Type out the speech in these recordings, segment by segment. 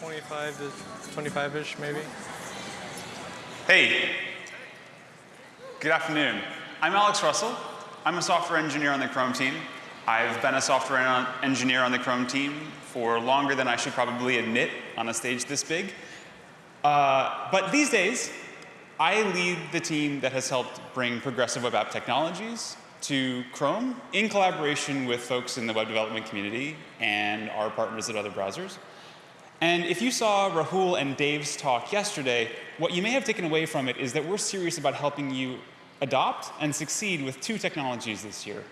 25 to 25-ish, maybe. Hey, good afternoon. I'm Alex Russell. I'm a software engineer on the Chrome team. I've been a software engineer on the Chrome team for longer than I should probably admit on a stage this big. Uh, but these days, I lead the team that has helped bring progressive web app technologies to Chrome in collaboration with folks in the web development community and our partners at other browsers. And if you saw Rahul and Dave's talk yesterday, what you may have taken away from it is that we're serious about helping you adopt and succeed with two technologies this year.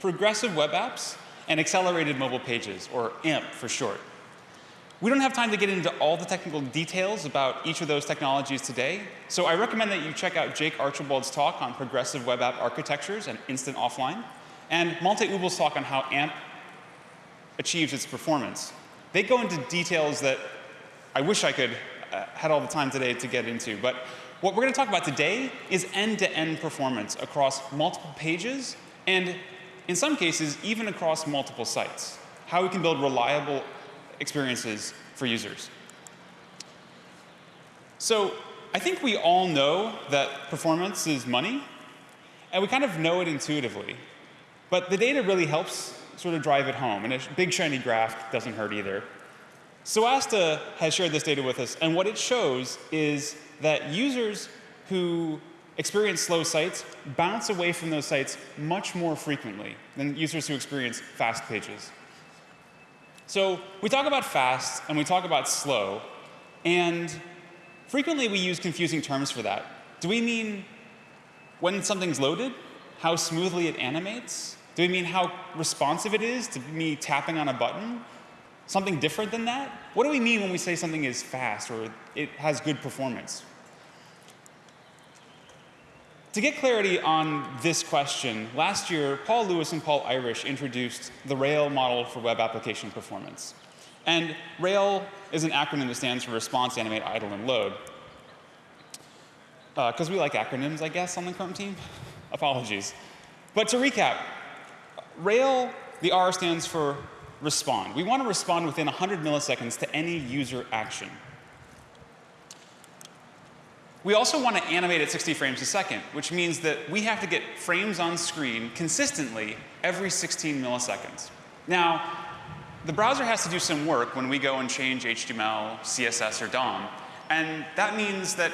Progressive web apps and accelerated mobile pages, or AMP for short. We don't have time to get into all the technical details about each of those technologies today, so I recommend that you check out Jake Archibald's talk on progressive web app architectures and instant offline, and Malte Ubl's talk on how AMP achieves its performance. They go into details that I wish I could uh, had all the time today to get into, but what we're going to talk about today is end-to-end -end performance across multiple pages and in some cases even across multiple sites. How we can build reliable experiences for users. So I think we all know that performance is money, and we kind of know it intuitively. But the data really helps sort of drive it home, and a big shiny graph doesn't hurt either. Soasta has shared this data with us, and what it shows is that users who experience slow sites bounce away from those sites much more frequently than users who experience fast pages. So we talk about fast and we talk about slow, and frequently we use confusing terms for that. Do we mean when something's loaded, how smoothly it animates? Do we mean how responsive it is to me tapping on a button? Something different than that? What do we mean when we say something is fast or it has good performance? To get clarity on this question, last year, Paul Lewis and Paul Irish introduced the RAIL model for web application performance. And RAIL is an acronym that stands for Response, Animate, Idle, and Load. Because uh, we like acronyms, I guess, on the Chrome team. Apologies. But to recap, RAIL, the R stands for respond. We want to respond within 100 milliseconds to any user action. We also want to animate at 60 frames a second, which means that we have to get frames on screen consistently every 16 milliseconds. Now, the browser has to do some work when we go and change HTML, CSS, or DOM. And that means that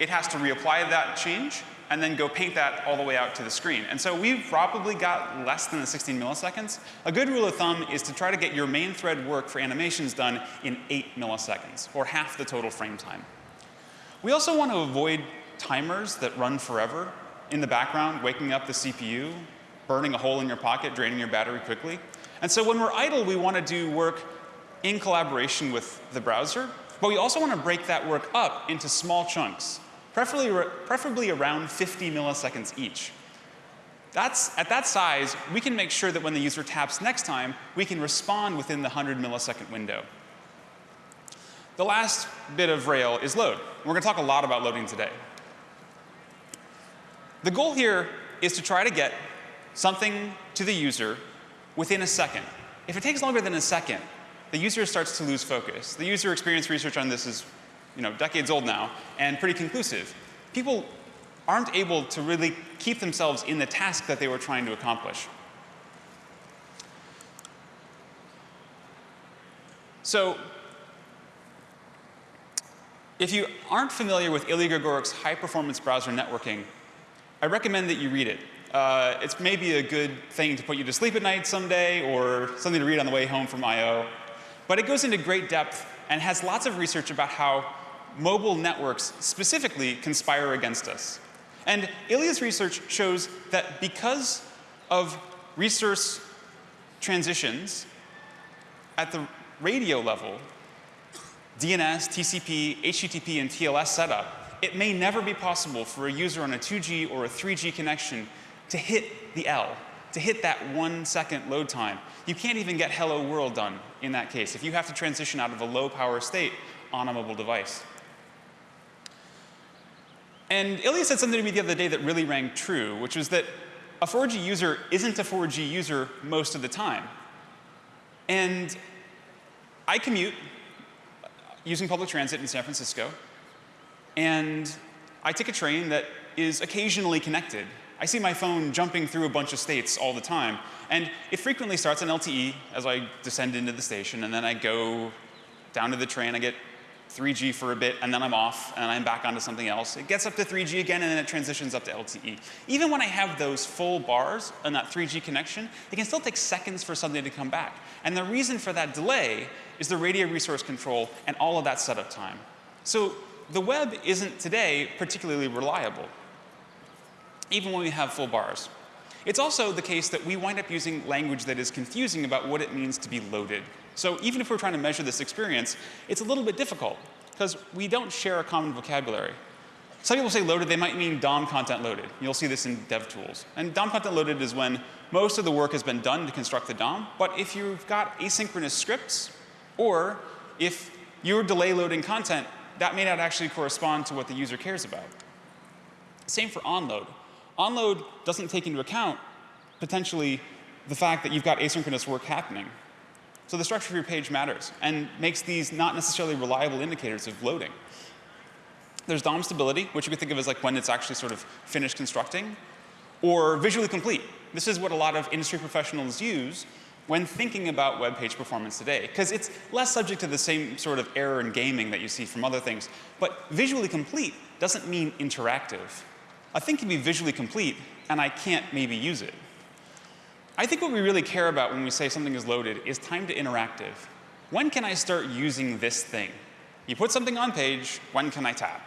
it has to reapply that change and then go paint that all the way out to the screen. And so we've probably got less than the 16 milliseconds. A good rule of thumb is to try to get your main thread work for animations done in 8 milliseconds, or half the total frame time. We also want to avoid timers that run forever in the background, waking up the CPU, burning a hole in your pocket, draining your battery quickly. And so when we're idle, we want to do work in collaboration with the browser, but we also want to break that work up into small chunks, preferably, preferably around 50 milliseconds each. That's, at that size, we can make sure that when the user taps next time, we can respond within the 100 millisecond window. The last bit of Rail is load. We're going to talk a lot about loading today. The goal here is to try to get something to the user within a second. If it takes longer than a second, the user starts to lose focus. The user experience research on this is you know, decades old now and pretty conclusive. People aren't able to really keep themselves in the task that they were trying to accomplish. So if you aren't familiar with Ilya Grigorik's high-performance browser networking, I recommend that you read it. Uh, it's maybe a good thing to put you to sleep at night someday or something to read on the way home from I.O. But it goes into great depth and has lots of research about how mobile networks specifically conspire against us. And Ilya's research shows that because of resource transitions at the radio level, DNS, TCP, HTTP, and TLS setup, it may never be possible for a user on a 2G or a 3G connection to hit the L, to hit that one second load time. You can't even get hello world done in that case if you have to transition out of a low power state on a mobile device. And Ilya said something to me the other day that really rang true, which was that a 4G user isn't a 4G user most of the time. And I commute using public transit in San Francisco, and I take a train that is occasionally connected. I see my phone jumping through a bunch of states all the time, and it frequently starts on LTE as I descend into the station, and then I go down to the train, I get 3G for a bit, and then I'm off, and I'm back onto something else. It gets up to 3G again, and then it transitions up to LTE. Even when I have those full bars and that 3G connection, it can still take seconds for something to come back. And the reason for that delay is the radio resource control and all of that setup time. So the web isn't today particularly reliable, even when we have full bars. It's also the case that we wind up using language that is confusing about what it means to be loaded. So even if we're trying to measure this experience, it's a little bit difficult because we don't share a common vocabulary. Some people say loaded, they might mean DOM content loaded. You'll see this in DevTools. And DOM content loaded is when most of the work has been done to construct the DOM, but if you've got asynchronous scripts, or if you're delay loading content, that may not actually correspond to what the user cares about. Same for onload. Onload doesn't take into account potentially the fact that you've got asynchronous work happening. So the structure of your page matters and makes these not necessarily reliable indicators of loading. There's DOM stability, which you could think of as like when it's actually sort of finished constructing, or visually complete. This is what a lot of industry professionals use when thinking about web page performance today, because it's less subject to the same sort of error in gaming that you see from other things. But visually complete doesn't mean interactive. A thing can be visually complete, and I can't maybe use it. I think what we really care about when we say something is loaded is time to interactive. When can I start using this thing? You put something on page, when can I tap?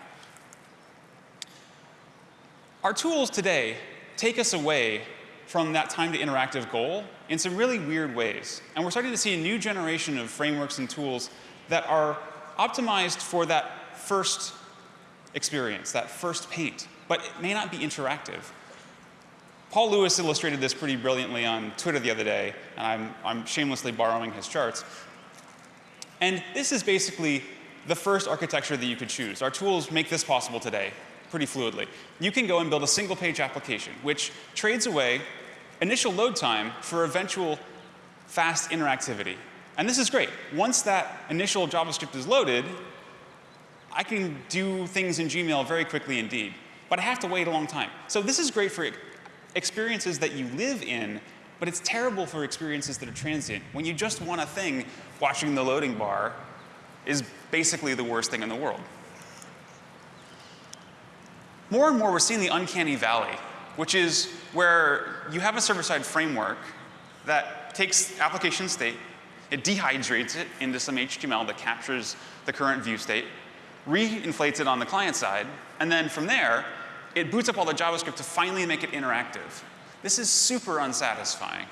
Our tools today take us away from that time to interactive goal in some really weird ways. And we're starting to see a new generation of frameworks and tools that are optimized for that first experience, that first paint, but it may not be interactive. Paul Lewis illustrated this pretty brilliantly on Twitter the other day, and I'm, I'm shamelessly borrowing his charts. And this is basically the first architecture that you could choose. Our tools make this possible today pretty fluidly. You can go and build a single page application, which trades away initial load time for eventual fast interactivity. And this is great. Once that initial JavaScript is loaded, I can do things in Gmail very quickly indeed. But I have to wait a long time. So this is great for experiences that you live in, but it's terrible for experiences that are transient. When you just want a thing, watching the loading bar is basically the worst thing in the world. More and more, we're seeing the uncanny valley, which is where you have a server-side framework that takes application state, it dehydrates it into some HTML that captures the current view state, re-inflates it on the client side, and then from there, it boots up all the JavaScript to finally make it interactive. This is super unsatisfying.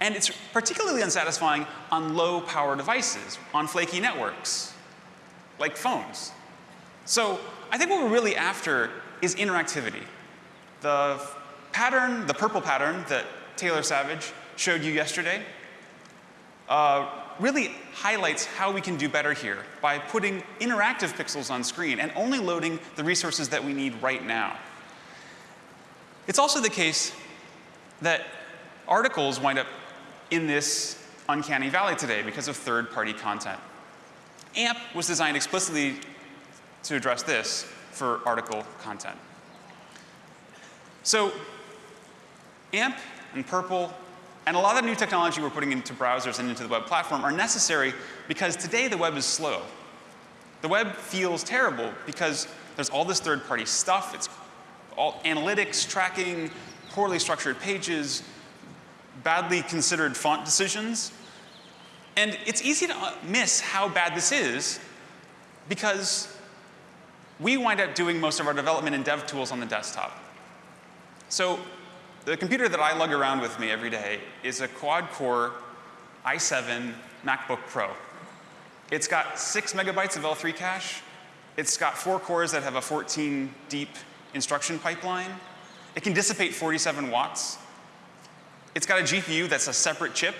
And it's particularly unsatisfying on low power devices, on flaky networks, like phones. So I think what we're really after is interactivity. The pattern, the purple pattern that Taylor Savage showed you yesterday, uh, really highlights how we can do better here by putting interactive pixels on screen and only loading the resources that we need right now. It's also the case that articles wind up in this uncanny valley today because of third-party content. AMP was designed explicitly to address this for article content. So AMP and Purple and a lot of the new technology we're putting into browsers and into the web platform are necessary because today the web is slow. The web feels terrible because there's all this third-party stuff. It's all analytics, tracking, poorly structured pages, badly considered font decisions. And it's easy to uh, miss how bad this is because we wind up doing most of our development in dev tools on the desktop. So the computer that I lug around with me every day is a quad-core i7 MacBook Pro. It's got six megabytes of L3 cache. It's got four cores that have a 14 deep instruction pipeline. It can dissipate 47 watts. It's got a GPU that's a separate chip.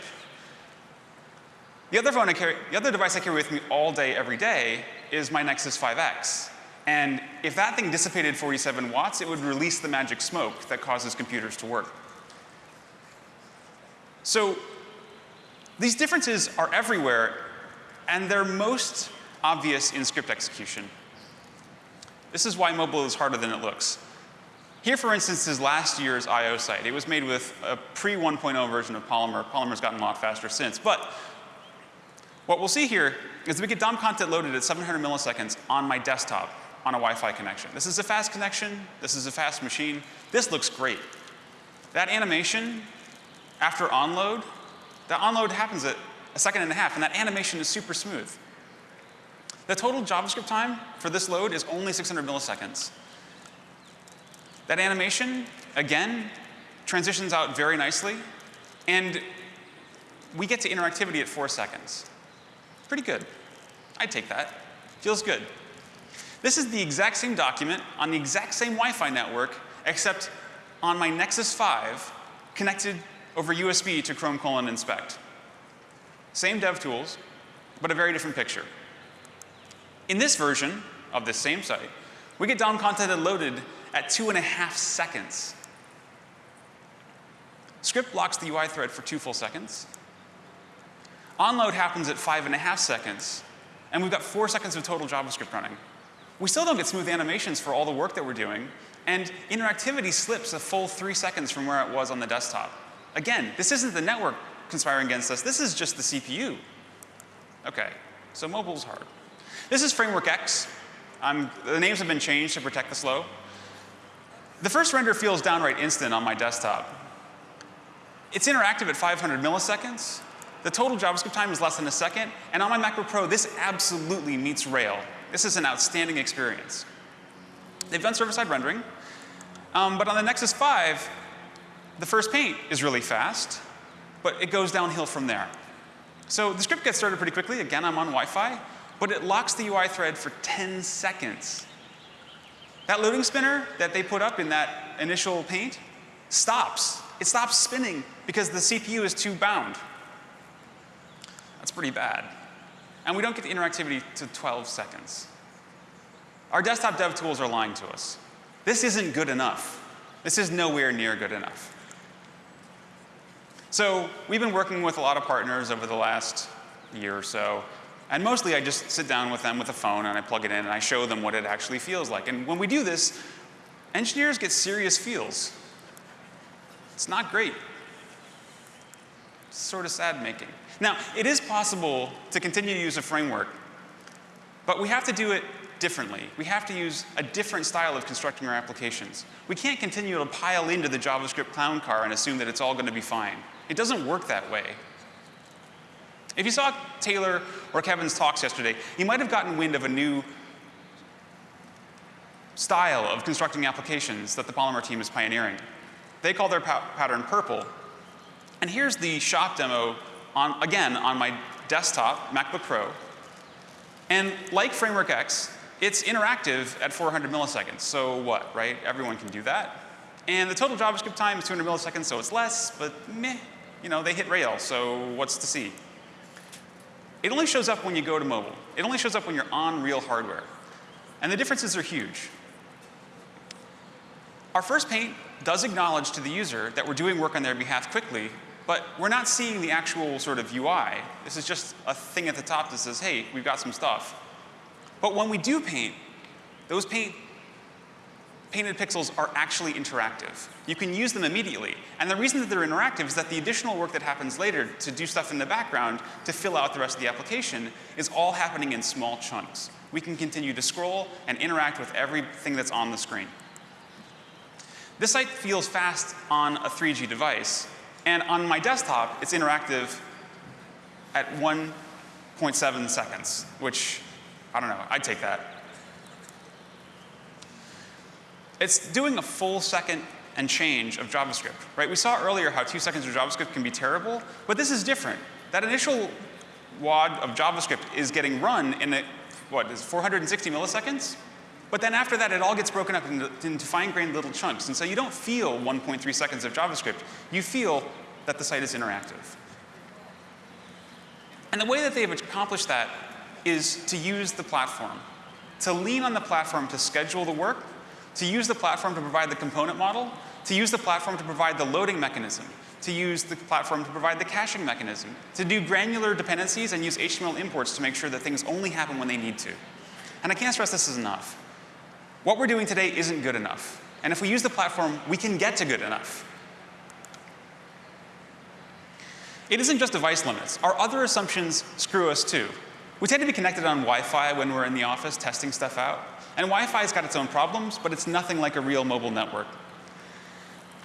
The other, phone I carry, the other device I carry with me all day, every day is my Nexus 5X. And if that thing dissipated 47 watts, it would release the magic smoke that causes computers to work. So these differences are everywhere, and they're most obvious in script execution. This is why mobile is harder than it looks. Here, for instance, is last year's I.O. site. It was made with a pre-1.0 version of Polymer. Polymer's gotten a lot faster since. But what we'll see here is we get DOM content loaded at 700 milliseconds on my desktop on a Wi-Fi connection. This is a fast connection. This is a fast machine. This looks great. That animation after onload, that onload happens at a second and a half, and that animation is super smooth. The total JavaScript time for this load is only 600 milliseconds. That animation, again, transitions out very nicely, and we get to interactivity at four seconds. Pretty good. I'd take that. Feels good. This is the exact same document on the exact same Wi-Fi network, except on my Nexus 5 connected over USB to Chrome colon inspect. Same dev tools, but a very different picture. In this version of this same site, we get DOM content loaded at two and a half seconds. Script blocks the UI thread for two full seconds. Onload happens at five and a half seconds, and we've got four seconds of total JavaScript running. We still don't get smooth animations for all the work that we're doing, and interactivity slips a full three seconds from where it was on the desktop. Again, this isn't the network conspiring against us, this is just the CPU. Okay, so mobile's hard. This is Framework X. I'm, the names have been changed to protect the slow. The first render feels downright instant on my desktop. It's interactive at 500 milliseconds. The total JavaScript time is less than a second. And on my MacBook Pro, this absolutely meets Rail. This is an outstanding experience. They've done server-side rendering. Um, but on the Nexus 5, the first paint is really fast, but it goes downhill from there. So the script gets started pretty quickly. Again, I'm on Wi-Fi, but it locks the UI thread for 10 seconds. That loading spinner that they put up in that initial paint stops. It stops spinning because the CPU is too bound. That's pretty bad. And we don't get the interactivity to 12 seconds. Our desktop dev tools are lying to us. This isn't good enough. This is nowhere near good enough. So we've been working with a lot of partners over the last year or so and mostly I just sit down with them with a phone and I plug it in and I show them what it actually feels like. And when we do this, engineers get serious feels. It's not great. It's sort of sad making. Now, it is possible to continue to use a framework, but we have to do it differently. We have to use a different style of constructing our applications. We can't continue to pile into the JavaScript clown car and assume that it's all going to be fine. It doesn't work that way. If you saw Taylor or Kevin's talks yesterday, you might have gotten wind of a new style of constructing applications that the Polymer team is pioneering. They call their pa pattern purple. And here's the shop demo, on, again, on my desktop, MacBook Pro. And like Framework X, it's interactive at 400 milliseconds. So what, right? Everyone can do that. And the total JavaScript time is 200 milliseconds, so it's less, but meh. You know, they hit Rail, so what's to see? It only shows up when you go to mobile. It only shows up when you're on real hardware. And the differences are huge. Our first paint does acknowledge to the user that we're doing work on their behalf quickly, but we're not seeing the actual sort of UI. This is just a thing at the top that says, hey, we've got some stuff. But when we do paint, those paint painted pixels are actually interactive. You can use them immediately. And the reason that they're interactive is that the additional work that happens later to do stuff in the background to fill out the rest of the application is all happening in small chunks. We can continue to scroll and interact with everything that's on the screen. This site feels fast on a 3G device. And on my desktop, it's interactive at 1.7 seconds, which, I don't know, I'd take that. It's doing a full second and change of JavaScript, right? We saw earlier how two seconds of JavaScript can be terrible, but this is different. That initial wad of JavaScript is getting run in, a, what, is 460 milliseconds? But then after that, it all gets broken up into, into fine-grained little chunks. And so you don't feel 1.3 seconds of JavaScript. You feel that the site is interactive. And the way that they've accomplished that is to use the platform, to lean on the platform to schedule the work to use the platform to provide the component model, to use the platform to provide the loading mechanism, to use the platform to provide the caching mechanism, to do granular dependencies and use HTML imports to make sure that things only happen when they need to. And I can't stress this is enough. What we're doing today isn't good enough. And if we use the platform, we can get to good enough. It isn't just device limits. Our other assumptions screw us too. We tend to be connected on Wi-Fi when we're in the office testing stuff out. And Wi-Fi's got its own problems, but it's nothing like a real mobile network.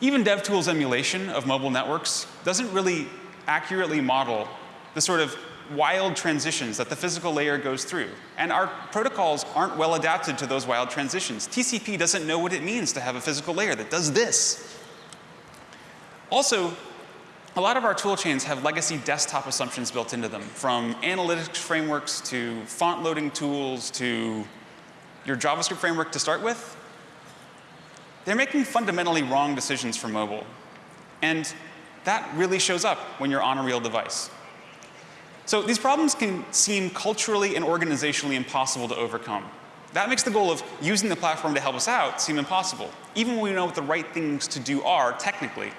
Even DevTools emulation of mobile networks doesn't really accurately model the sort of wild transitions that the physical layer goes through. And our protocols aren't well adapted to those wild transitions. TCP doesn't know what it means to have a physical layer that does this. Also, a lot of our tool chains have legacy desktop assumptions built into them, from analytics frameworks to font loading tools to your JavaScript framework to start with. They're making fundamentally wrong decisions for mobile. And that really shows up when you're on a real device. So these problems can seem culturally and organizationally impossible to overcome. That makes the goal of using the platform to help us out seem impossible, even when we know what the right things to do are technically.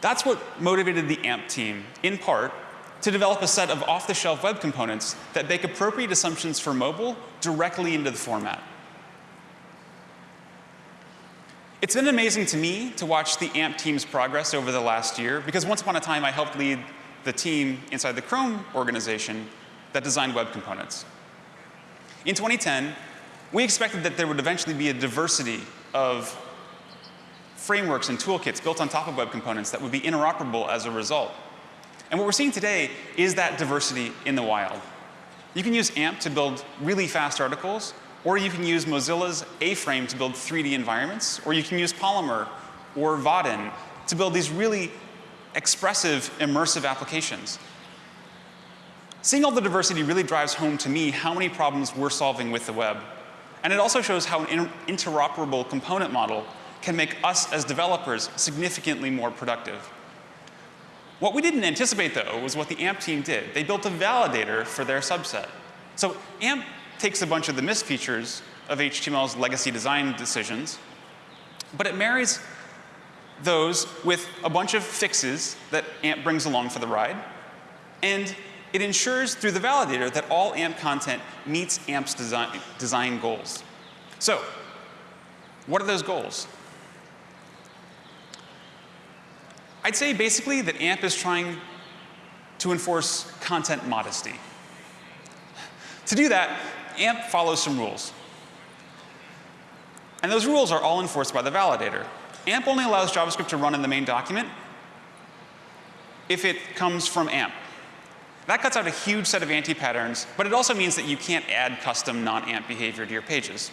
That's what motivated the AMP team, in part, to develop a set of off-the-shelf web components that bake appropriate assumptions for mobile directly into the format. It's been amazing to me to watch the AMP team's progress over the last year, because once upon a time I helped lead the team inside the Chrome organization that designed web components. In 2010, we expected that there would eventually be a diversity of frameworks and toolkits built on top of web components that would be interoperable as a result. And what we're seeing today is that diversity in the wild. You can use AMP to build really fast articles, or you can use Mozilla's A-Frame to build 3D environments, or you can use Polymer or Vaadin to build these really expressive, immersive applications. Seeing all the diversity really drives home to me how many problems we're solving with the web. And it also shows how an interoperable component model can make us as developers significantly more productive. What we didn't anticipate, though, was what the AMP team did. They built a validator for their subset. So AMP takes a bunch of the misfeatures of HTML's legacy design decisions, but it marries those with a bunch of fixes that AMP brings along for the ride, and it ensures through the validator that all AMP content meets AMP's design, design goals. So, what are those goals? I'd say basically that AMP is trying to enforce content modesty. To do that, AMP follows some rules. And those rules are all enforced by the validator. AMP only allows JavaScript to run in the main document if it comes from AMP. That cuts out a huge set of anti-patterns, but it also means that you can't add custom non-AMP behavior to your pages.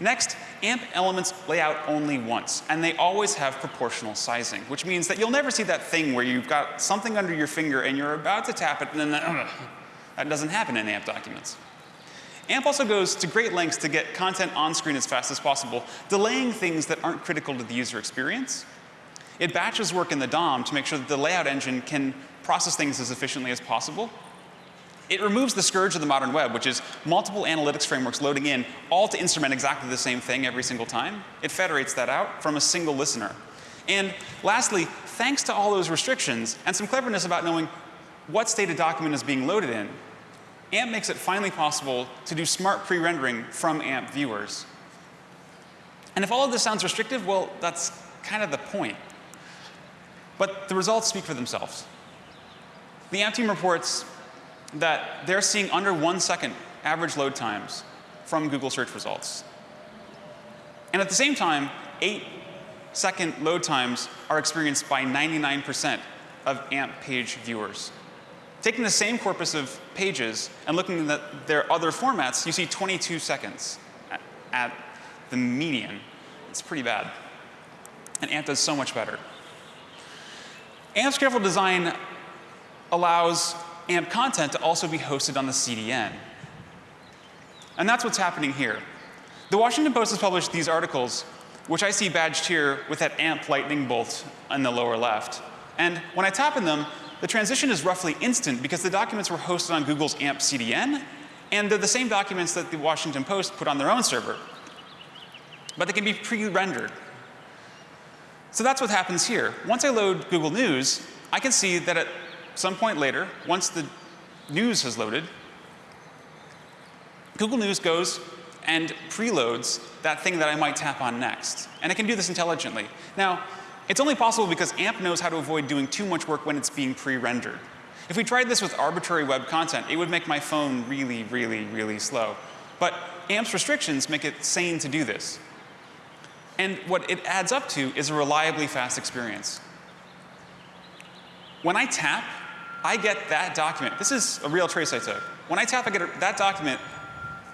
Next, AMP elements lay out only once, and they always have proportional sizing, which means that you'll never see that thing where you've got something under your finger and you're about to tap it, and then uh, that doesn't happen in AMP documents. AMP also goes to great lengths to get content on screen as fast as possible, delaying things that aren't critical to the user experience. It batches work in the DOM to make sure that the layout engine can process things as efficiently as possible. It removes the scourge of the modern web, which is multiple analytics frameworks loading in, all to instrument exactly the same thing every single time. It federates that out from a single listener. And lastly, thanks to all those restrictions and some cleverness about knowing what state a document is being loaded in, AMP makes it finally possible to do smart pre-rendering from AMP viewers. And if all of this sounds restrictive, well, that's kind of the point. But the results speak for themselves. The AMP team reports that they're seeing under one second average load times from Google search results. And at the same time, eight second load times are experienced by 99% of AMP page viewers. Taking the same corpus of pages and looking at their other formats, you see 22 seconds at, the median. It's pretty bad. And AMP does so much better. AMP's careful design allows AMP content to also be hosted on the CDN. And that's what's happening here. The Washington Post has published these articles, which I see badged here with that AMP lightning bolt in the lower left. And when I tap in them, the transition is roughly instant because the documents were hosted on Google's AMP CDN, and they're the same documents that the Washington Post put on their own server. But they can be pre-rendered. So that's what happens here. Once I load Google News, I can see that at some point later, once the news has loaded, Google News goes and preloads that thing that I might tap on next. And it can do this intelligently. Now, it's only possible because AMP knows how to avoid doing too much work when it's being pre-rendered. If we tried this with arbitrary web content, it would make my phone really, really, really slow. But AMP's restrictions make it sane to do this. And what it adds up to is a reliably fast experience. When I tap, I get that document. This is a real trace I took. When I tap, I get that document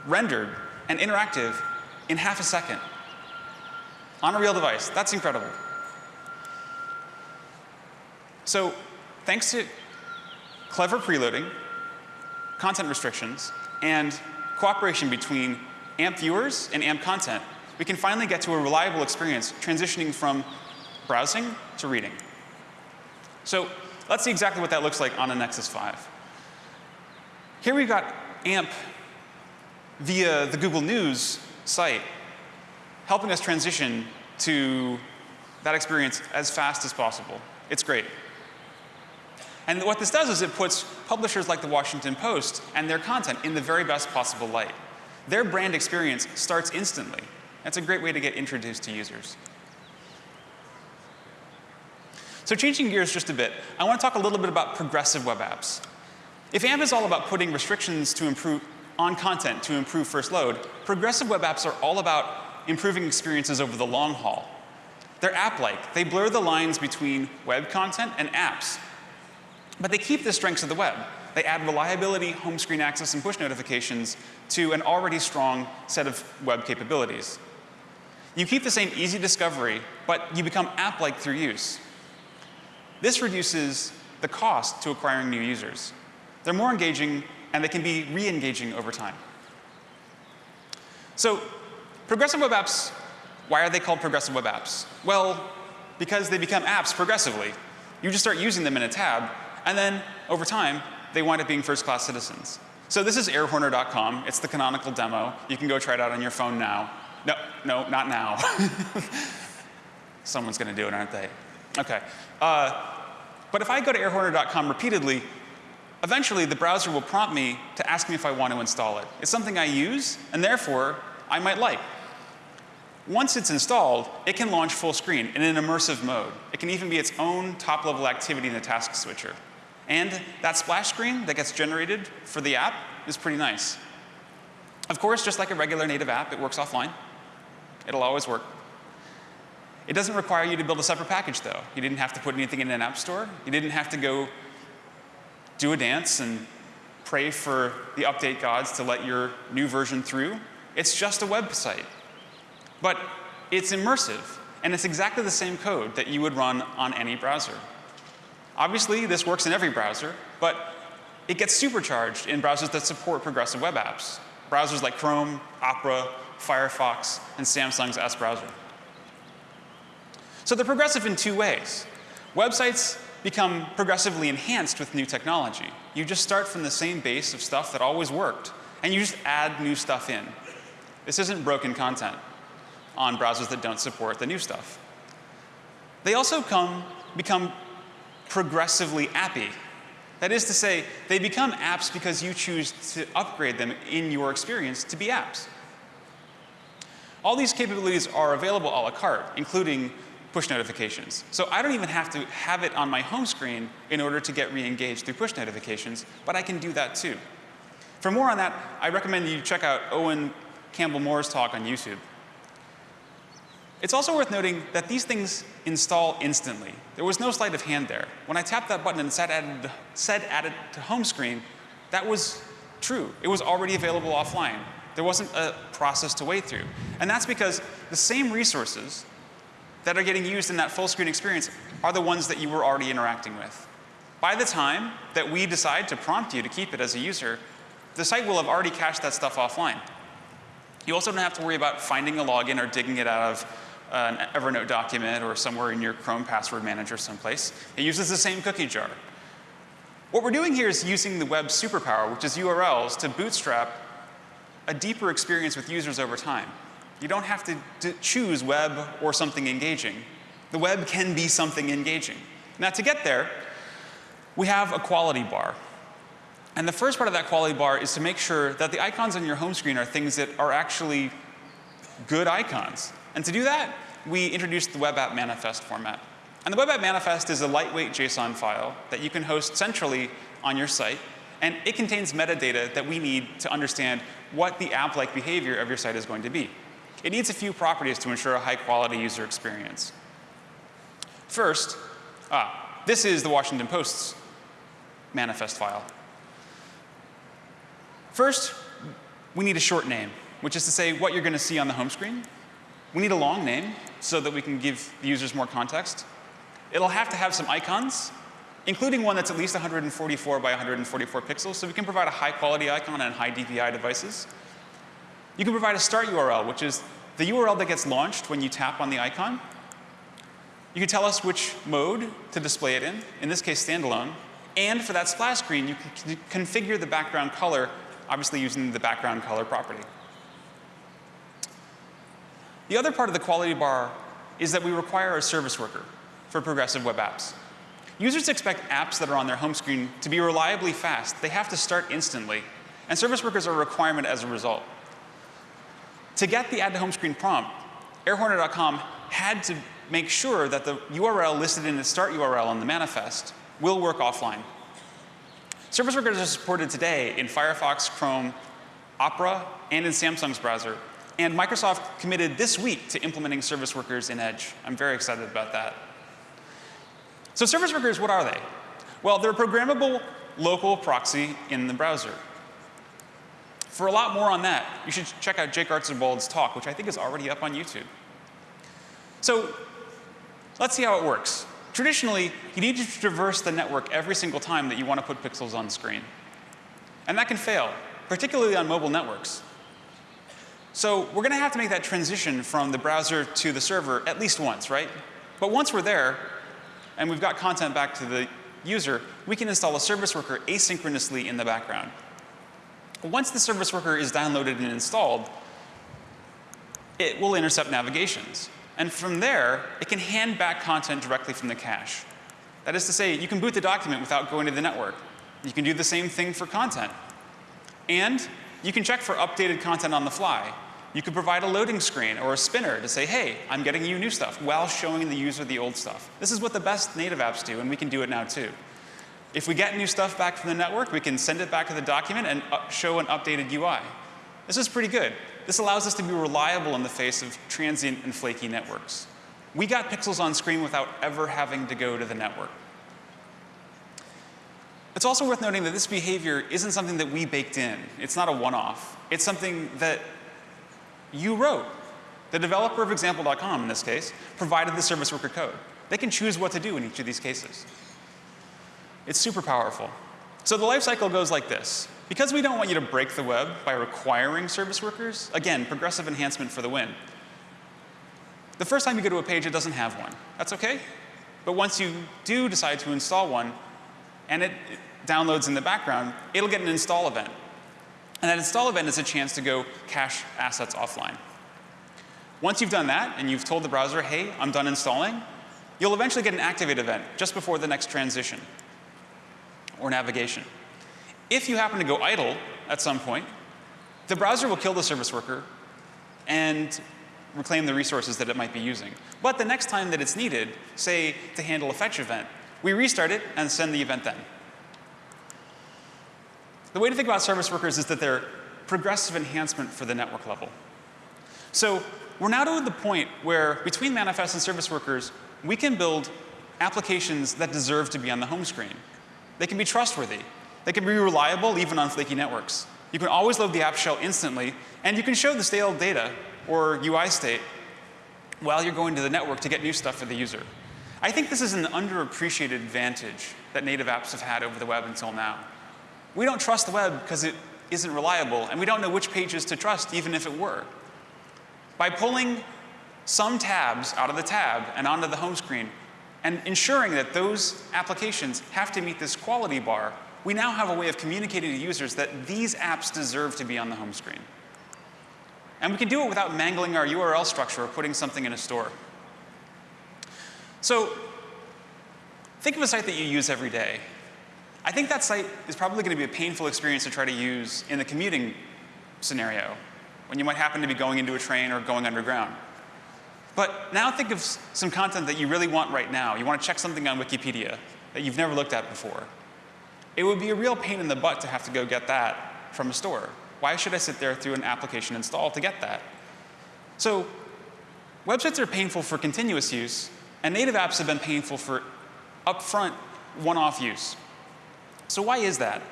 rendered and interactive in half a second on a real device. That's incredible. So thanks to clever preloading, content restrictions, and cooperation between AMP viewers and AMP content, we can finally get to a reliable experience transitioning from browsing to reading. So let's see exactly what that looks like on a Nexus 5. Here we've got AMP via the Google News site helping us transition to that experience as fast as possible. It's great. And what this does is it puts publishers like the Washington Post and their content in the very best possible light. Their brand experience starts instantly. That's a great way to get introduced to users. So changing gears just a bit, I want to talk a little bit about progressive web apps. If AMP is all about putting restrictions to improve on content to improve first load, progressive web apps are all about improving experiences over the long haul. They're app-like. They blur the lines between web content and apps. But they keep the strengths of the web. They add reliability, home screen access, and push notifications to an already strong set of web capabilities. You keep the same easy discovery, but you become app-like through use. This reduces the cost to acquiring new users. They're more engaging, and they can be re-engaging over time. So progressive web apps, why are they called progressive web apps? Well, because they become apps progressively. You just start using them in a tab, and then over time, they wind up being first-class citizens. So this is airhorner.com. It's the canonical demo. You can go try it out on your phone now. No, no, not now. Someone's going to do it, aren't they? OK. Uh, but if I go to airhorner.com repeatedly, eventually the browser will prompt me to ask me if I want to install it. It's something I use, and therefore I might like. Once it's installed, it can launch full screen in an immersive mode. It can even be its own top-level activity in the task switcher. And that splash screen that gets generated for the app is pretty nice. Of course, just like a regular native app, it works offline. It'll always work. It doesn't require you to build a separate package, though. You didn't have to put anything in an app store. You didn't have to go do a dance and pray for the update gods to let your new version through. It's just a website. But it's immersive, and it's exactly the same code that you would run on any browser. Obviously, this works in every browser, but it gets supercharged in browsers that support progressive web apps. Browsers like Chrome, Opera, Firefox, and Samsung's S browser. So they're progressive in two ways. Websites become progressively enhanced with new technology. You just start from the same base of stuff that always worked, and you just add new stuff in. This isn't broken content on browsers that don't support the new stuff. They also come, become progressively appy. That is to say, they become apps because you choose to upgrade them in your experience to be apps. All these capabilities are available a la carte, including push notifications. So I don't even have to have it on my home screen in order to get re-engaged through push notifications, but I can do that too. For more on that, I recommend you check out Owen Campbell Moore's talk on YouTube. It's also worth noting that these things install instantly. There was no sleight of hand there. When I tapped that button and said added, said added to home screen, that was true. It was already available offline. There wasn't a process to wait through. And that's because the same resources that are getting used in that full screen experience are the ones that you were already interacting with. By the time that we decide to prompt you to keep it as a user, the site will have already cached that stuff offline. You also don't have to worry about finding a login or digging it out of an Evernote document or somewhere in your Chrome password manager someplace. It uses the same cookie jar. What we're doing here is using the web superpower, which is URLs, to bootstrap a deeper experience with users over time. You don't have to choose web or something engaging. The web can be something engaging. Now, to get there, we have a quality bar. And the first part of that quality bar is to make sure that the icons on your home screen are things that are actually good icons. And to do that, we introduced the web app manifest format. And the web app manifest is a lightweight JSON file that you can host centrally on your site. And it contains metadata that we need to understand what the app-like behavior of your site is going to be. It needs a few properties to ensure a high-quality user experience. First, ah, this is the Washington Post's manifest file. First, we need a short name, which is to say what you're going to see on the home screen. We need a long name so that we can give the users more context. It'll have to have some icons, including one that's at least 144 by 144 pixels, so we can provide a high quality icon on high DPI devices. You can provide a start URL, which is the URL that gets launched when you tap on the icon. You can tell us which mode to display it in, in this case standalone. And for that splash screen, you can configure the background color, obviously using the background color property. The other part of the quality bar is that we require a service worker for progressive web apps. Users expect apps that are on their home screen to be reliably fast. They have to start instantly. And service workers are a requirement as a result. To get the add to home screen prompt, airhorner.com had to make sure that the URL listed in the start URL on the manifest will work offline. Service workers are supported today in Firefox, Chrome, Opera, and in Samsung's browser. And Microsoft committed this week to implementing service workers in Edge. I'm very excited about that. So service workers, what are they? Well, they're a programmable local proxy in the browser. For a lot more on that, you should check out Jake Archibald's talk, which I think is already up on YouTube. So let's see how it works. Traditionally, you need to traverse the network every single time that you want to put pixels on screen. And that can fail, particularly on mobile networks. So we're going to have to make that transition from the browser to the server at least once, right? But once we're there, and we've got content back to the user, we can install a service worker asynchronously in the background. Once the service worker is downloaded and installed, it will intercept navigations. And from there, it can hand back content directly from the cache. That is to say, you can boot the document without going to the network. You can do the same thing for content. And you can check for updated content on the fly. You could provide a loading screen or a spinner to say, hey, I'm getting you new stuff, while showing the user the old stuff. This is what the best native apps do, and we can do it now too. If we get new stuff back from the network, we can send it back to the document and uh, show an updated UI. This is pretty good. This allows us to be reliable in the face of transient and flaky networks. We got pixels on screen without ever having to go to the network. It's also worth noting that this behavior isn't something that we baked in. It's not a one-off. It's something that you wrote. The developer of example.com, in this case, provided the service worker code. They can choose what to do in each of these cases. It's super powerful. So the lifecycle goes like this. Because we don't want you to break the web by requiring service workers, again, progressive enhancement for the win. The first time you go to a page, it doesn't have one. That's OK. But once you do decide to install one, and it, downloads in the background, it'll get an install event. And that install event is a chance to go cache assets offline. Once you've done that, and you've told the browser, hey, I'm done installing, you'll eventually get an activate event just before the next transition or navigation. If you happen to go idle at some point, the browser will kill the service worker and reclaim the resources that it might be using. But the next time that it's needed, say to handle a fetch event, we restart it and send the event then. The way to think about service workers is that they're progressive enhancement for the network level. So we're now to the point where between manifest and service workers, we can build applications that deserve to be on the home screen. They can be trustworthy. They can be reliable even on flaky networks. You can always load the app shell instantly, and you can show the stale data or UI state while you're going to the network to get new stuff for the user. I think this is an underappreciated advantage that native apps have had over the web until now. We don't trust the web because it isn't reliable, and we don't know which pages to trust even if it were. By pulling some tabs out of the tab and onto the home screen, and ensuring that those applications have to meet this quality bar, we now have a way of communicating to users that these apps deserve to be on the home screen. And we can do it without mangling our URL structure or putting something in a store. So think of a site that you use every day. I think that site is probably going to be a painful experience to try to use in the commuting scenario, when you might happen to be going into a train or going underground. But now think of some content that you really want right now. You want to check something on Wikipedia that you've never looked at before. It would be a real pain in the butt to have to go get that from a store. Why should I sit there through an application install to get that? So websites are painful for continuous use, and native apps have been painful for upfront, one-off use. So why is that?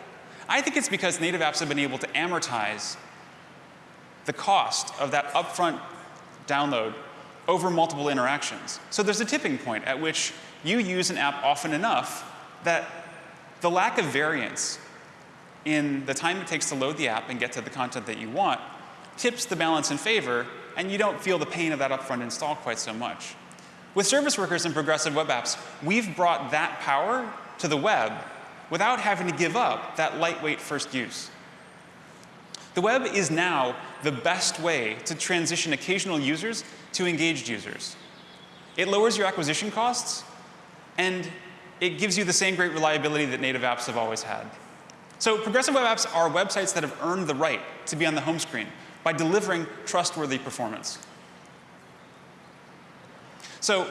I think it's because native apps have been able to amortize the cost of that upfront download over multiple interactions. So there's a tipping point at which you use an app often enough that the lack of variance in the time it takes to load the app and get to the content that you want tips the balance in favor, and you don't feel the pain of that upfront install quite so much. With service workers and progressive web apps, we've brought that power to the web without having to give up that lightweight first use. The web is now the best way to transition occasional users to engaged users. It lowers your acquisition costs, and it gives you the same great reliability that native apps have always had. So progressive web apps are websites that have earned the right to be on the home screen by delivering trustworthy performance. So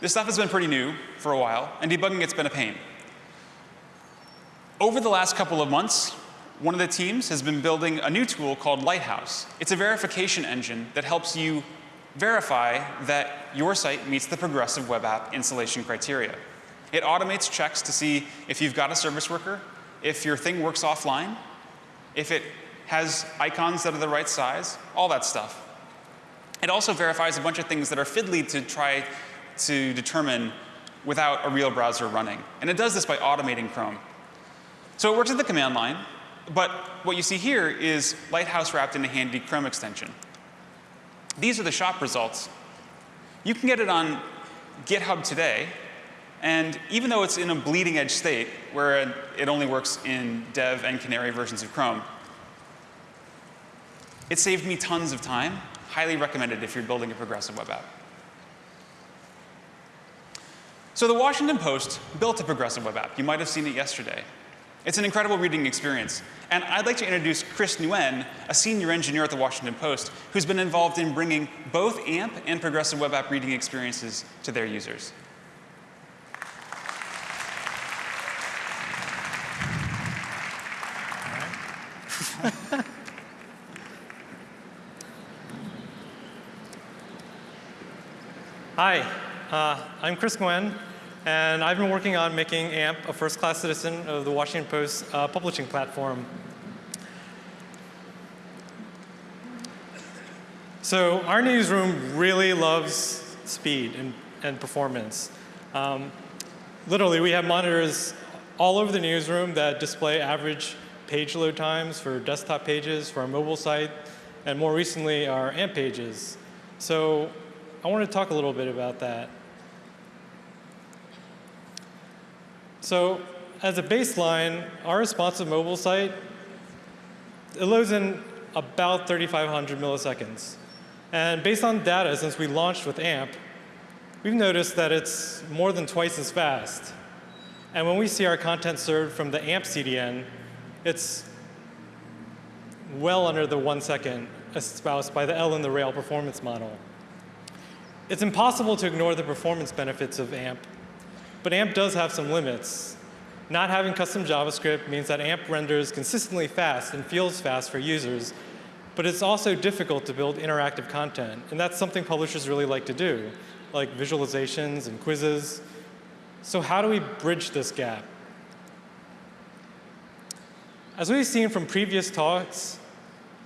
this stuff has been pretty new for a while, and debugging it's been a pain. Over the last couple of months, one of the teams has been building a new tool called Lighthouse. It's a verification engine that helps you verify that your site meets the progressive web app installation criteria. It automates checks to see if you've got a service worker, if your thing works offline, if it has icons that are the right size, all that stuff. It also verifies a bunch of things that are fiddly to try to determine without a real browser running. And it does this by automating Chrome. So it works at the command line, but what you see here is Lighthouse wrapped in a handy Chrome extension. These are the shop results. You can get it on GitHub today, and even though it's in a bleeding edge state, where it only works in dev and canary versions of Chrome, it saved me tons of time. Highly recommended if you're building a progressive web app. So the Washington Post built a progressive web app. You might have seen it yesterday. It's an incredible reading experience. And I'd like to introduce Chris Nguyen, a senior engineer at the Washington Post, who's been involved in bringing both AMP and progressive web app reading experiences to their users. Hi, uh, I'm Chris Nguyen, and I've been working on making AMP a first-class citizen of the Washington Post uh, publishing platform. So our newsroom really loves speed and, and performance. Um, literally, we have monitors all over the newsroom that display average page load times for desktop pages, for our mobile site, and more recently, our AMP pages. So I want to talk a little bit about that. So as a baseline, our responsive mobile site, it loads in about 3,500 milliseconds. And based on data since we launched with AMP, we've noticed that it's more than twice as fast. And when we see our content served from the AMP CDN, it's well under the one second espoused by the L in the rail performance model. It's impossible to ignore the performance benefits of AMP, but AMP does have some limits. Not having custom JavaScript means that AMP renders consistently fast and feels fast for users, but it's also difficult to build interactive content, and that's something publishers really like to do, like visualizations and quizzes. So how do we bridge this gap? As we've seen from previous talks,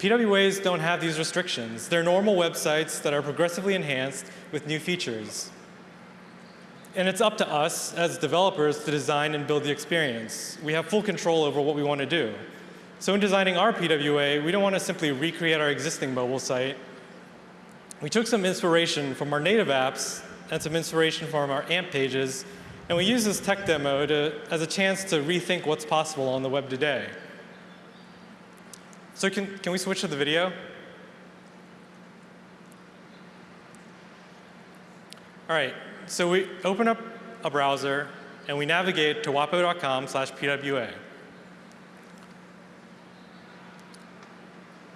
PWAs don't have these restrictions. They're normal websites that are progressively enhanced with new features. And it's up to us as developers to design and build the experience. We have full control over what we want to do. So in designing our PWA, we don't want to simply recreate our existing mobile site. We took some inspiration from our native apps and some inspiration from our AMP pages, and we used this tech demo to, as a chance to rethink what's possible on the web today. So can, can we switch to the video? All right, so we open up a browser and we navigate to wapo.com slash PWA.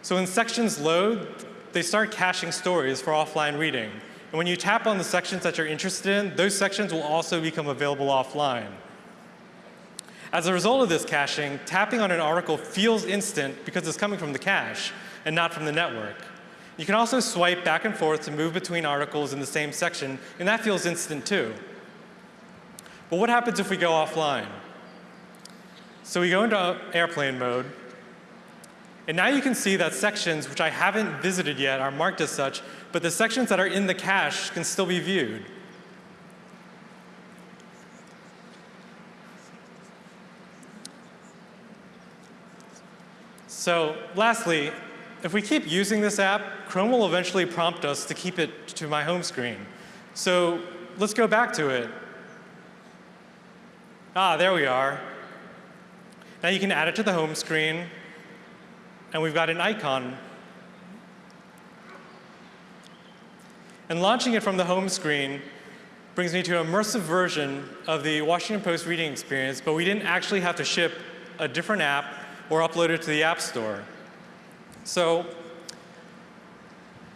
So when sections load, they start caching stories for offline reading. And when you tap on the sections that you're interested in, those sections will also become available offline. As a result of this caching, tapping on an article feels instant because it's coming from the cache and not from the network. You can also swipe back and forth to move between articles in the same section, and that feels instant too. But what happens if we go offline? So we go into airplane mode, and now you can see that sections which I haven't visited yet are marked as such, but the sections that are in the cache can still be viewed. So lastly, if we keep using this app, Chrome will eventually prompt us to keep it to my home screen. So let's go back to it. Ah, there we are. Now you can add it to the home screen, and we've got an icon. And launching it from the home screen brings me to an immersive version of the Washington Post reading experience, but we didn't actually have to ship a different app or upload it to the App Store. So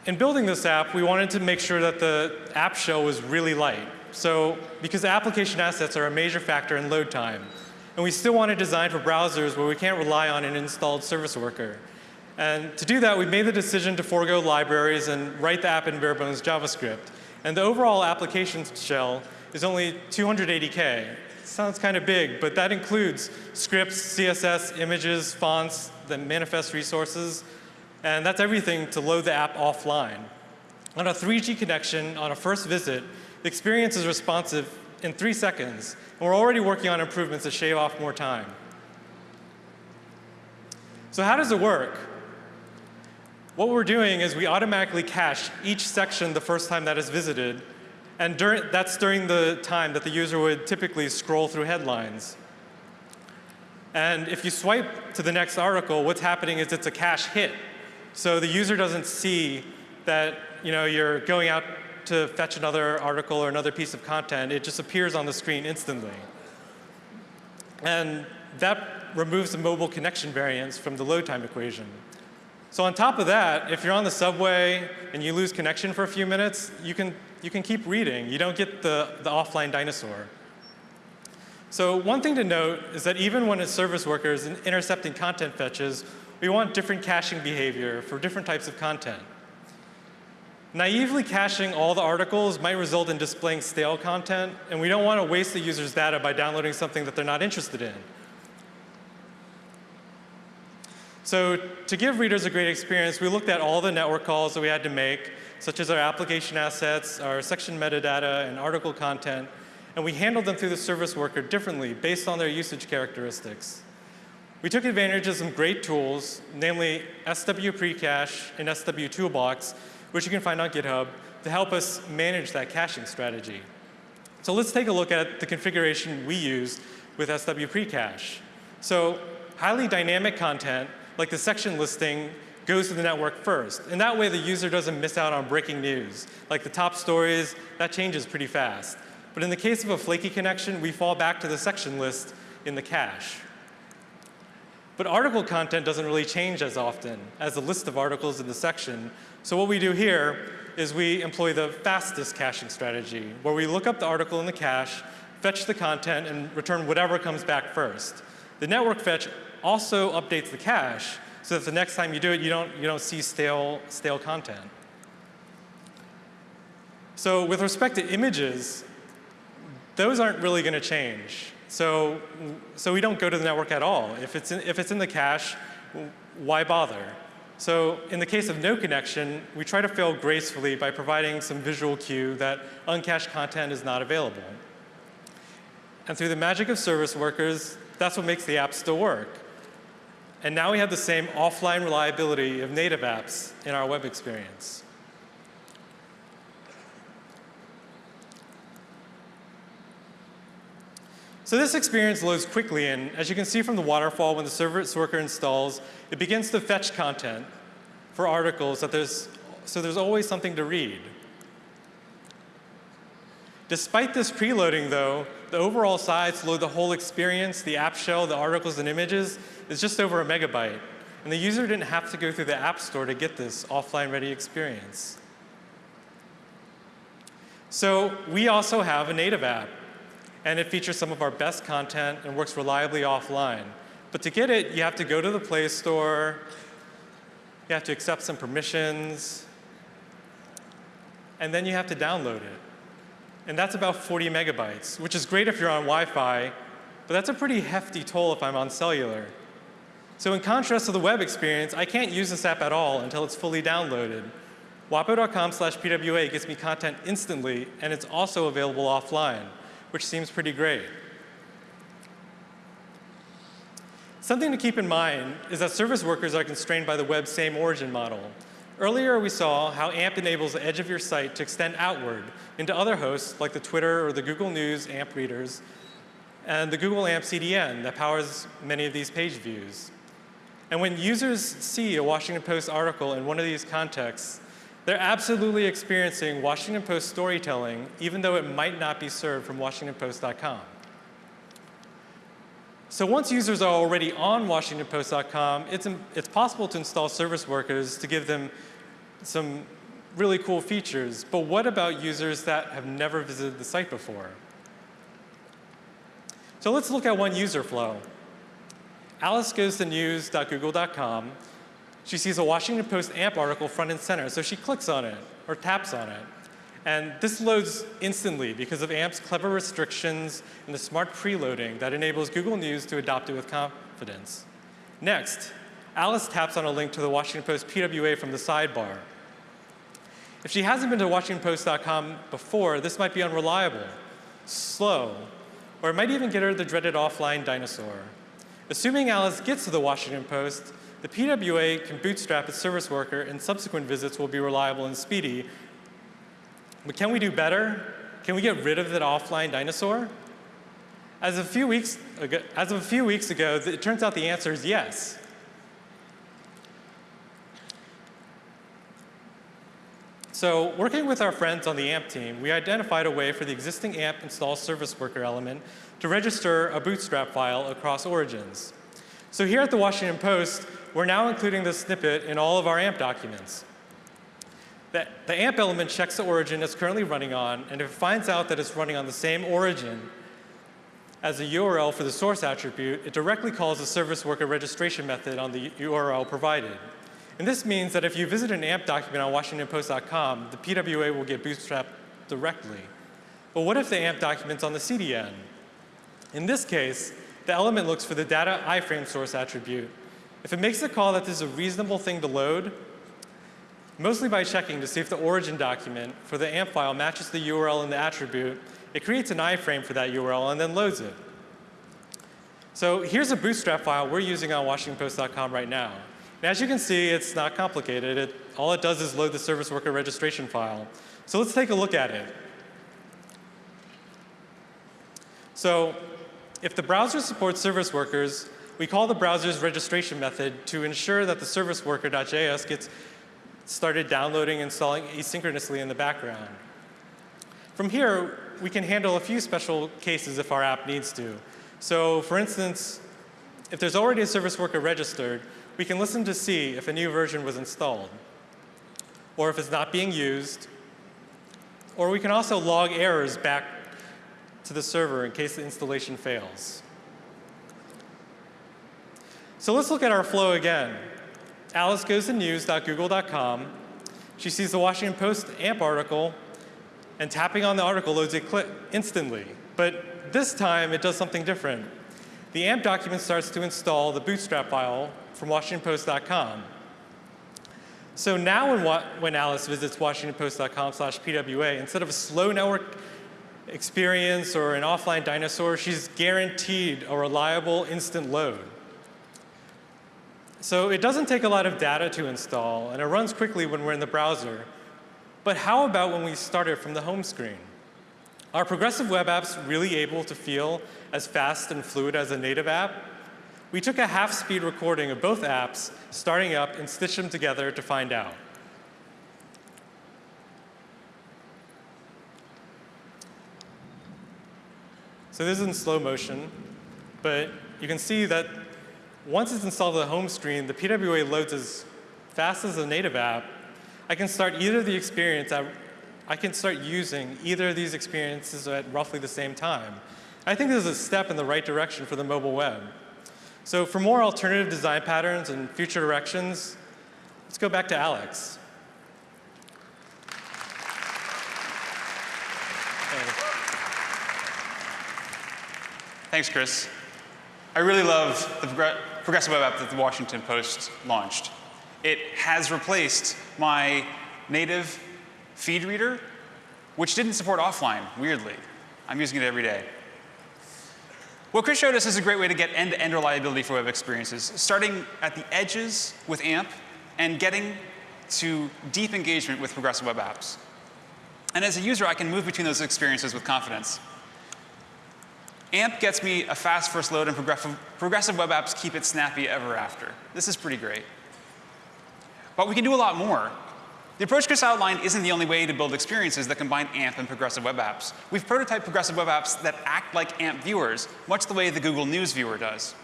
in building this app, we wanted to make sure that the app shell was really light. So because application assets are a major factor in load time, and we still want to design for browsers where we can't rely on an installed service worker. And to do that, we made the decision to forego libraries and write the app in bare bones JavaScript. And the overall application shell is only 280K. Sounds kind of big, but that includes scripts, CSS, images, fonts, the manifest resources, and that's everything to load the app offline. On a 3G connection, on a first visit, the experience is responsive in three seconds, and we're already working on improvements to shave off more time. So how does it work? What we're doing is we automatically cache each section the first time that is visited, and during, that's during the time that the user would typically scroll through headlines. And if you swipe to the next article, what's happening is it's a cache hit. So the user doesn't see that you know, you're going out to fetch another article or another piece of content. It just appears on the screen instantly. And that removes the mobile connection variance from the load time equation. So on top of that, if you're on the subway and you lose connection for a few minutes, you can, you can keep reading. You don't get the, the offline dinosaur. So one thing to note is that even when a service worker is intercepting content fetches, we want different caching behavior for different types of content. Naively caching all the articles might result in displaying stale content, and we don't want to waste the user's data by downloading something that they're not interested in. So to give readers a great experience, we looked at all the network calls that we had to make, such as our application assets, our section metadata, and article content, and we handled them through the service worker differently based on their usage characteristics. We took advantage of some great tools, namely SW Precache and SW Toolbox, which you can find on GitHub, to help us manage that caching strategy. So let's take a look at the configuration we used with SW Precache. So highly dynamic content, like the section listing, goes to the network first. And that way the user doesn't miss out on breaking news. Like the top stories, that changes pretty fast. But in the case of a flaky connection, we fall back to the section list in the cache. But article content doesn't really change as often as the list of articles in the section. So what we do here is we employ the fastest caching strategy, where we look up the article in the cache, fetch the content, and return whatever comes back first. The network fetch also updates the cache, so that the next time you do it, you don't, you don't see stale, stale content. So with respect to images, those aren't really going to change. So, so we don't go to the network at all. If it's in, if it's in the cache, why bother? So in the case of no connection, we try to fail gracefully by providing some visual cue that uncached content is not available. And through the magic of service workers, that's what makes the app still work. And now we have the same offline reliability of native apps in our web experience. So this experience loads quickly, and as you can see from the waterfall, when the service worker installs, it begins to fetch content for articles that there's, so there's always something to read. Despite this preloading, though, the overall size to load the whole experience, the app shell, the articles and images, is just over a megabyte. And the user didn't have to go through the App Store to get this offline-ready experience. So we also have a native app, and it features some of our best content and works reliably offline. But to get it, you have to go to the Play Store, you have to accept some permissions, and then you have to download it. And that's about 40 megabytes, which is great if you're on Wi-Fi, but that's a pretty hefty toll if I'm on cellular. So in contrast to the web experience, I can't use this app at all until it's fully downloaded. Wapo.com slash PWA gets me content instantly, and it's also available offline, which seems pretty great. Something to keep in mind is that service workers are constrained by the web's same origin model. Earlier, we saw how AMP enables the edge of your site to extend outward into other hosts like the Twitter or the Google News AMP readers and the Google AMP CDN that powers many of these page views. And when users see a Washington Post article in one of these contexts, they're absolutely experiencing Washington Post storytelling, even though it might not be served from WashingtonPost.com. So once users are already on WashingtonPost.com, it's, it's possible to install service workers to give them some really cool features. But what about users that have never visited the site before? So let's look at one user flow. Alice goes to news.google.com. She sees a Washington Post AMP article front and center, so she clicks on it or taps on it. And this loads instantly because of AMP's clever restrictions and the smart preloading that enables Google News to adopt it with confidence. Next, Alice taps on a link to the Washington Post PWA from the sidebar. If she hasn't been to WashingtonPost.com before, this might be unreliable, slow, or it might even get her the dreaded offline dinosaur. Assuming Alice gets to the Washington Post, the PWA can bootstrap its service worker and subsequent visits will be reliable and speedy. But can we do better? Can we get rid of that offline dinosaur? As, a few weeks ago, as of a few weeks ago, it turns out the answer is yes. So working with our friends on the AMP team, we identified a way for the existing AMP install service worker element to register a bootstrap file across origins. So here at the Washington Post, we're now including this snippet in all of our AMP documents. The, the AMP element checks the origin it's currently running on, and if it finds out that it's running on the same origin as the URL for the source attribute, it directly calls the service worker registration method on the URL provided. And this means that if you visit an AMP document on WashingtonPost.com, the PWA will get bootstrapped directly. But what if the AMP document's on the CDN? In this case, the element looks for the data iframe source attribute. If it makes a call that this is a reasonable thing to load, mostly by checking to see if the origin document for the AMP file matches the URL in the attribute, it creates an iframe for that URL and then loads it. So here's a bootstrap file we're using on WashingtonPost.com right now. And as you can see, it's not complicated. It, all it does is load the service worker registration file. So let's take a look at it. So if the browser supports service workers, we call the browser's registration method to ensure that the service worker.js gets started downloading and installing asynchronously in the background. From here, we can handle a few special cases if our app needs to. So for instance, if there's already a service worker registered, we can listen to see if a new version was installed, or if it's not being used, or we can also log errors back to the server in case the installation fails. So let's look at our flow again. Alice goes to news.google.com. She sees the Washington Post AMP article, and tapping on the article loads it instantly. But this time, it does something different. The AMP document starts to install the bootstrap file from WashingtonPost.com. So now when, when Alice visits WashingtonPost.com slash PWA, instead of a slow network experience or an offline dinosaur, she's guaranteed a reliable instant load. So it doesn't take a lot of data to install, and it runs quickly when we're in the browser. But how about when we start it from the home screen? Are progressive web apps really able to feel as fast and fluid as a native app? We took a half-speed recording of both apps, starting up, and stitched them together to find out. So this is in slow motion, but you can see that once it's installed to the home screen, the PWA loads as fast as the native app. I can start either the experience at, I can start using either of these experiences at roughly the same time. I think this is a step in the right direction for the mobile web. So for more alternative design patterns and future directions, let's go back to Alex. Thanks, Chris. I really love the progressive web app that the Washington Post launched. It has replaced my native feed reader, which didn't support offline, weirdly. I'm using it every day. What Chris showed us is a great way to get end-to-end -end reliability for web experiences, starting at the edges with AMP and getting to deep engagement with progressive web apps. And as a user, I can move between those experiences with confidence. AMP gets me a fast first load, and progressive web apps keep it snappy ever after. This is pretty great. But we can do a lot more. The approach Chris outlined isn't the only way to build experiences that combine AMP and progressive web apps. We've prototyped progressive web apps that act like AMP viewers, much the way the Google News viewer does.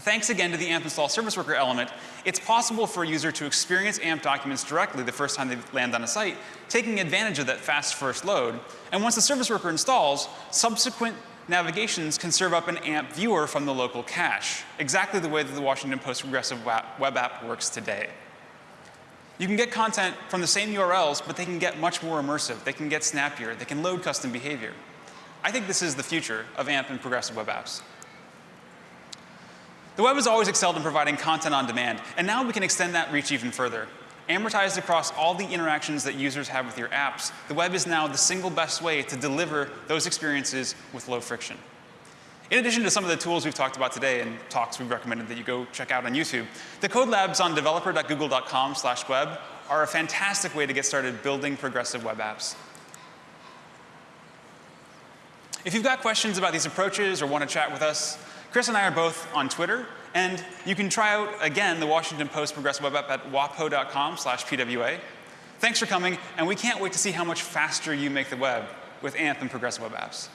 Thanks again to the AMP install service worker element, it's possible for a user to experience AMP documents directly the first time they land on a site, taking advantage of that fast first load. And once the service worker installs, subsequent navigations can serve up an AMP viewer from the local cache, exactly the way that the Washington Post progressive web app works today. You can get content from the same URLs, but they can get much more immersive. They can get snappier. They can load custom behavior. I think this is the future of AMP and progressive web apps. The web has always excelled in providing content on demand, and now we can extend that reach even further. Amortized across all the interactions that users have with your apps, the web is now the single best way to deliver those experiences with low friction. In addition to some of the tools we've talked about today and talks we've recommended that you go check out on YouTube, the code labs on developer.google.com slash web are a fantastic way to get started building progressive web apps. If you've got questions about these approaches or want to chat with us, Chris and I are both on Twitter, and you can try out, again, the Washington Post Progressive Web App at wapo.com slash pwa. Thanks for coming, and we can't wait to see how much faster you make the web with AMP and Progressive Web Apps.